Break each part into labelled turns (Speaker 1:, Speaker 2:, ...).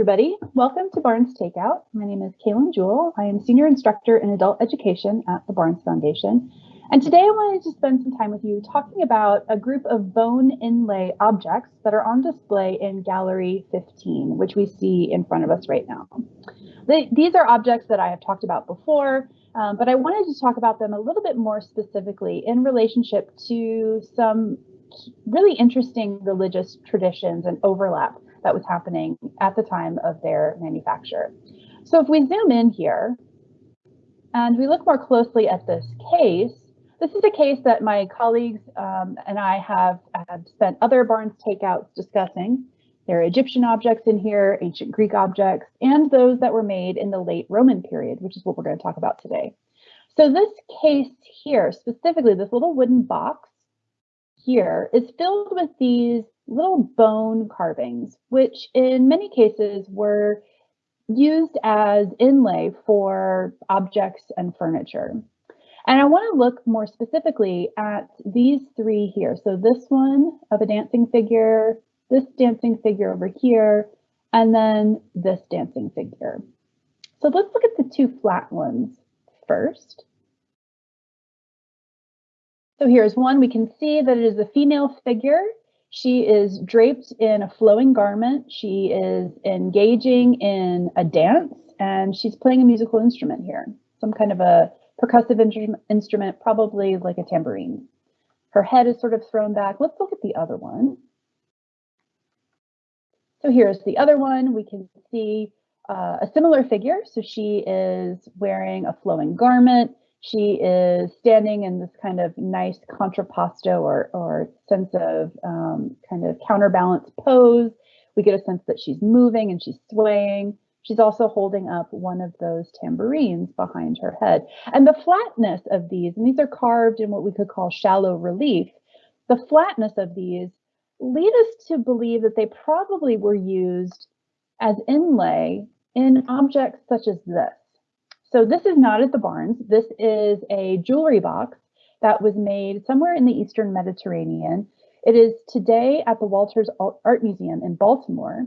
Speaker 1: everybody. Welcome to Barnes Takeout. My name is Kaylin Jewell. I am Senior Instructor in Adult Education at the Barnes Foundation. And today I wanted to spend some time with you talking about a group of bone inlay objects that are on display in Gallery 15, which we see in front of us right now. They, these are objects that I have talked about before, um, but I wanted to talk about them a little bit more specifically in relationship to some really interesting religious traditions and overlap that was happening at the time of their manufacture. So if we zoom in here and we look more closely at this case, this is a case that my colleagues um, and I have, have spent other Barnes takeouts discussing. There are Egyptian objects in here, ancient Greek objects, and those that were made in the late Roman period, which is what we're going to talk about today. So this case here, specifically this little wooden box here, is filled with these little bone carvings, which in many cases were used as inlay for objects and furniture. And I want to look more specifically at these three here. So this one of a dancing figure, this dancing figure over here, and then this dancing figure. So let's look at the two flat ones first. So here's one, we can see that it is a female figure she is draped in a flowing garment. She is engaging in a dance and she's playing a musical instrument here, some kind of a percussive instrument, probably like a tambourine. Her head is sort of thrown back. Let's look at the other one. So here's the other one. We can see uh, a similar figure. So she is wearing a flowing garment. She is standing in this kind of nice contrapposto or, or sense of um, kind of counterbalance pose. We get a sense that she's moving and she's swaying. She's also holding up one of those tambourines behind her head. And the flatness of these, and these are carved in what we could call shallow relief, the flatness of these lead us to believe that they probably were used as inlay in objects such as this. So this is not at the Barnes. This is a jewelry box that was made somewhere in the Eastern Mediterranean. It is today at the Walters Art Museum in Baltimore.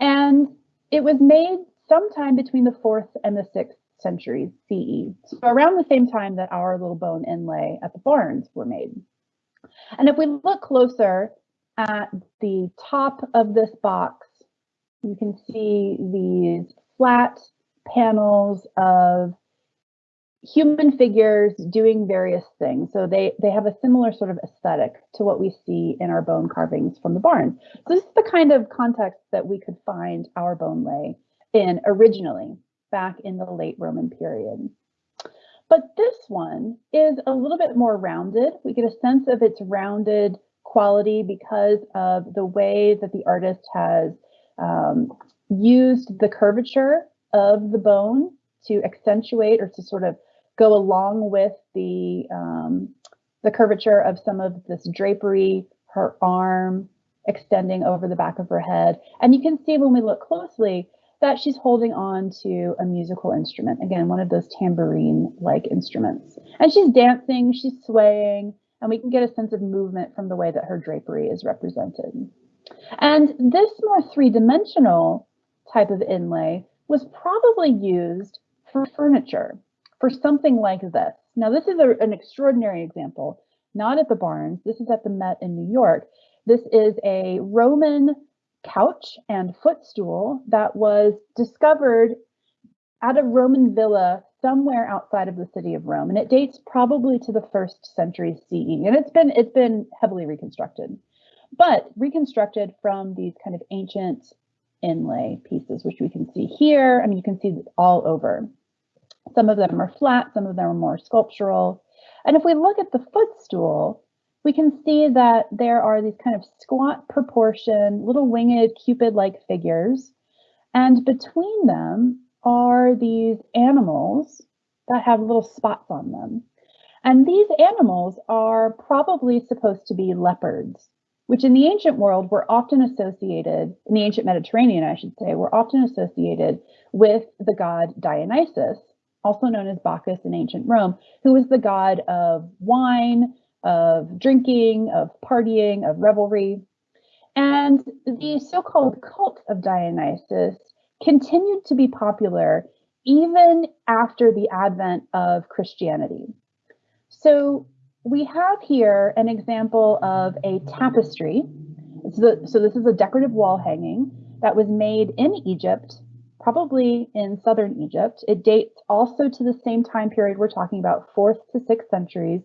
Speaker 1: And it was made sometime between the fourth and the sixth centuries CE. So around the same time that our little bone inlay at the Barnes were made. And if we look closer at the top of this box, you can see these flat panels of human figures doing various things. So they, they have a similar sort of aesthetic to what we see in our bone carvings from the Barnes. So this is the kind of context that we could find our bone lay in originally back in the late Roman period. But this one is a little bit more rounded. We get a sense of its rounded quality because of the way that the artist has um, used the curvature of the bone to accentuate or to sort of go along with the um, the curvature of some of this drapery, her arm extending over the back of her head. And you can see when we look closely that she's holding on to a musical instrument. Again, one of those tambourine-like instruments. And she's dancing, she's swaying, and we can get a sense of movement from the way that her drapery is represented. And this more three-dimensional type of inlay was probably used for furniture, for something like this. Now, this is a, an extraordinary example, not at the Barnes. This is at the Met in New York. This is a Roman couch and footstool that was discovered at a Roman villa somewhere outside of the city of Rome, and it dates probably to the first century CE. And it's been it's been heavily reconstructed, but reconstructed from these kind of ancient inlay pieces, which we can see here. I mean, you can see all over. Some of them are flat, some of them are more sculptural. And if we look at the footstool, we can see that there are these kind of squat proportion, little winged cupid-like figures. And between them are these animals that have little spots on them. And these animals are probably supposed to be leopards which in the ancient world were often associated, in the ancient Mediterranean, I should say, were often associated with the god Dionysus, also known as Bacchus in ancient Rome, who was the god of wine, of drinking, of partying, of revelry. And the so called cult of Dionysus continued to be popular even after the advent of Christianity. So we have here an example of a tapestry. So, this is a decorative wall hanging that was made in Egypt, probably in southern Egypt. It dates also to the same time period we're talking about, fourth to sixth centuries.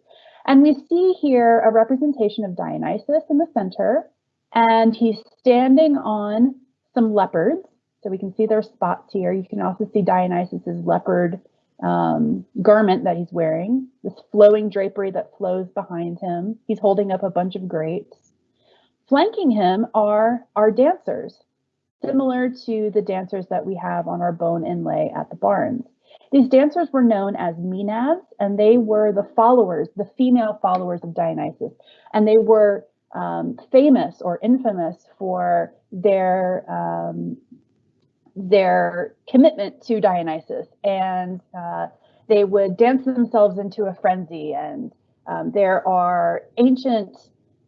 Speaker 1: And we see here a representation of Dionysus in the center, and he's standing on some leopards. So we can see their spots here. You can also see Dionysus's leopard um, garment that he's wearing, this flowing drapery that flows behind him. He's holding up a bunch of grapes. Flanking him are our dancers, similar to the dancers that we have on our bone inlay at the Barnes. These dancers were known as Maenads, and they were the followers, the female followers of Dionysus. And they were um, famous or infamous for their um, their commitment to Dionysus, and uh, they would dance themselves into a frenzy. And um, there are ancient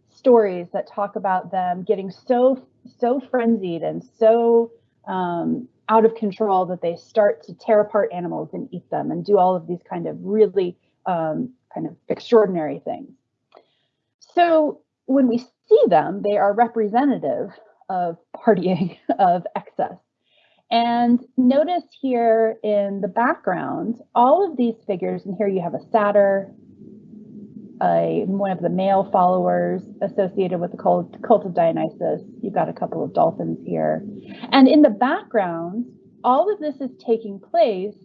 Speaker 1: stories that talk about them getting so so frenzied and so um, out of control that they start to tear apart animals and eat them and do all of these kind of really um, kind of extraordinary things. So when we see them, they are representative of partying, of excess. And notice here in the background, all of these figures, and here you have a satyr, a, one of the male followers associated with the cult, cult of Dionysus. You've got a couple of dolphins here. And in the background, all of this is taking place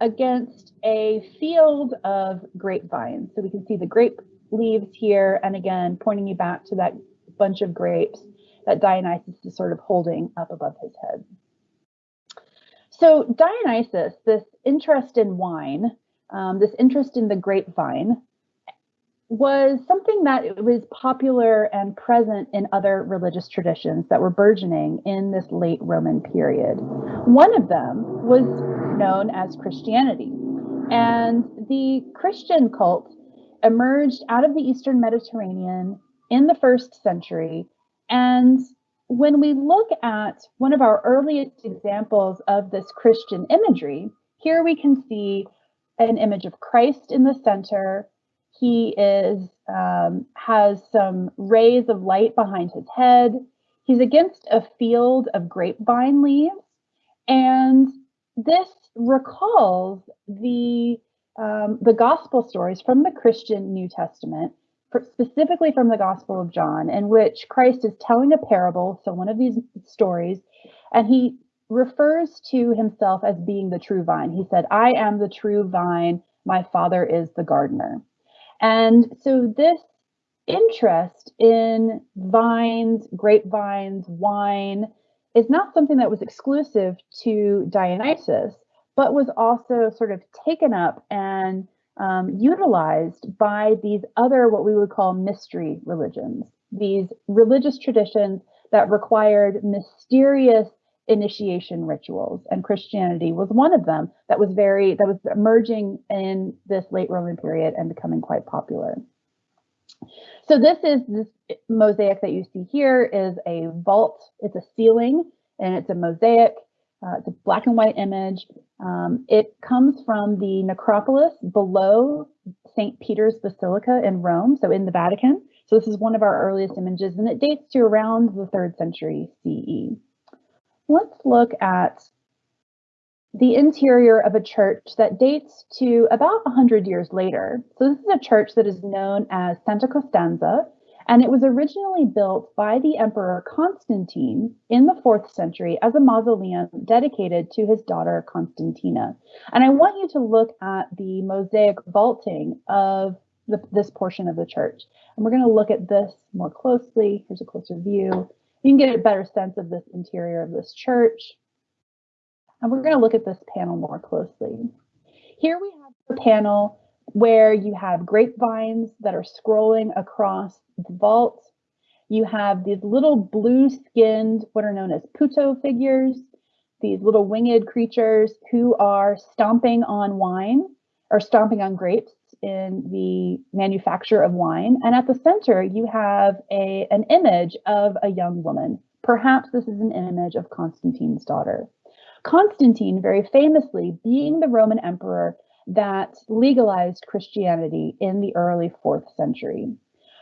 Speaker 1: against a field of grapevines. So we can see the grape leaves here, and again, pointing you back to that bunch of grapes that Dionysus is sort of holding up above his head. So Dionysus, this interest in wine, um, this interest in the grapevine, was something that was popular and present in other religious traditions that were burgeoning in this late Roman period. One of them was known as Christianity. And the Christian cult emerged out of the Eastern Mediterranean in the first century. And when we look at one of our earliest examples of this Christian imagery, here we can see an image of Christ in the center he is um, has some rays of light behind his head. He's against a field of grapevine leaves, and this recalls the um, the gospel stories from the Christian New Testament, specifically from the Gospel of John, in which Christ is telling a parable, so one of these stories, and he refers to himself as being the true vine. He said, I am the true vine, my father is the gardener. And so this interest in vines, grapevines, wine is not something that was exclusive to Dionysus, but was also sort of taken up and um, utilized by these other, what we would call mystery religions, these religious traditions that required mysterious initiation rituals. And christianity was one of them that was very that was emerging in this late roman period and becoming quite popular. So this is this mosaic that you see here is a vault. It's a ceiling and it's a mosaic uh, it's a black and white image. Um, it comes from the necropolis below st peter's basilica in rome so in the vatican. So this is one of our earliest images and it dates to around the third century ce let's look at the interior of a church that dates to about 100 years later. So this is a church that is known as Santa Costanza, and it was originally built by the Emperor Constantine in the fourth century as a mausoleum dedicated to his daughter Constantina. And I want you to look at the mosaic vaulting of the, this portion of the church. And we're going to look at this more closely. Here's a closer view you can get a better sense of this interior of this church. And we're going to look at this panel more closely. Here we have the panel where you have grapevines that are scrolling across the vault. You have these little blue skinned, what are known as putto figures, these little winged creatures who are stomping on wine or stomping on grapes in the manufacture of wine. And at the center, you have a, an image of a young woman. Perhaps this is an image of Constantine's daughter. Constantine, very famously, being the Roman emperor that legalized Christianity in the early fourth century.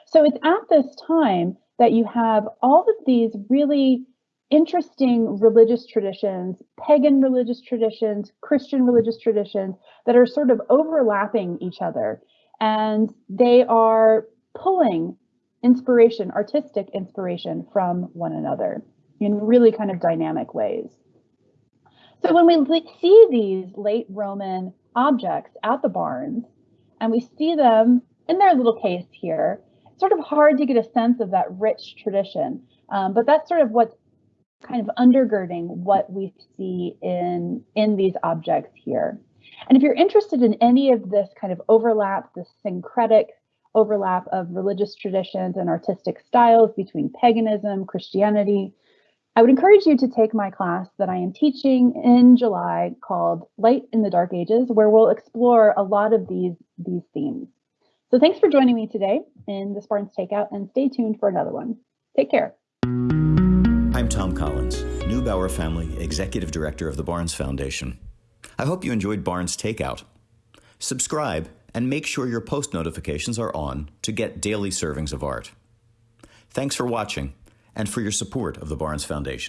Speaker 1: So it's at this time that you have all of these really interesting religious traditions, pagan religious traditions, Christian religious traditions that are sort of overlapping each other. And they are pulling inspiration, artistic inspiration from one another in really kind of dynamic ways. So when we see these late Roman objects at the Barnes and we see them in their little case here, it's sort of hard to get a sense of that rich tradition. Um, but that's sort of what's kind of undergirding what we see in, in these objects here. And if you're interested in any of this kind of overlap, this syncretic overlap of religious traditions and artistic styles between paganism, Christianity, I would encourage you to take my class that I am teaching in July called Light in the Dark Ages, where we'll explore a lot of these, these themes. So thanks for joining me today in the Barnes Takeout and stay tuned for another one. Take care.
Speaker 2: I'm Thom Collins, Neubauer Family Executive Director of the Barnes Foundation. I hope you enjoyed Barnes Takeout. Subscribe and make sure your post notifications are on to get daily servings of art. Thanks for watching and for your support of the Barnes Foundation.